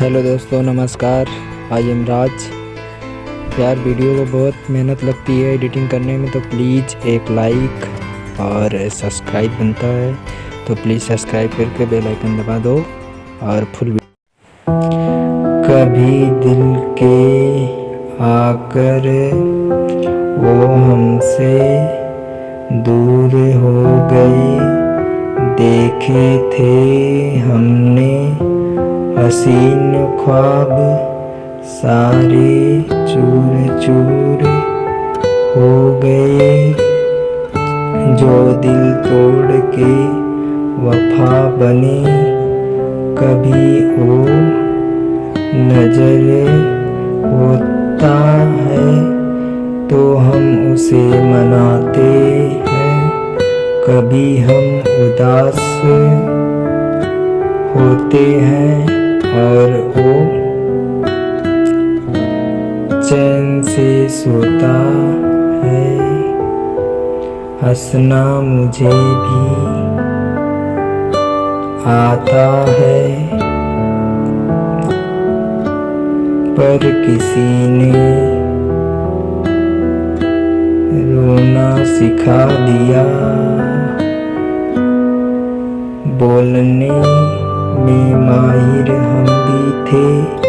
Hello दोस्तों, नमस्कार। I am Raj. यार, वीडियो को बहुत मेहनत लगती है एडिटिंग करने में तो प्लीज़ एक लाइक और सब्सक्राइब बनता है। तो प्लीज़ सब्सक्राइब करके बेल आइकन दबा दो और फुल कभी दिल के आकर वो हमसे दूर हो गए देखे थे हमने हसीन ख्वाब सारे चूर चूर हो गए। जो दिल तोड़ के वफा बने, कभी वो नज़र होता है तो हम उसे मनाते हैं। कभी हम उदास होते हैं। और वो चैन से सोता है। हंसना मुझे भी आता है। पर किसी ने रोना सिखा दिया। बोलने में माहिर हम भी थे।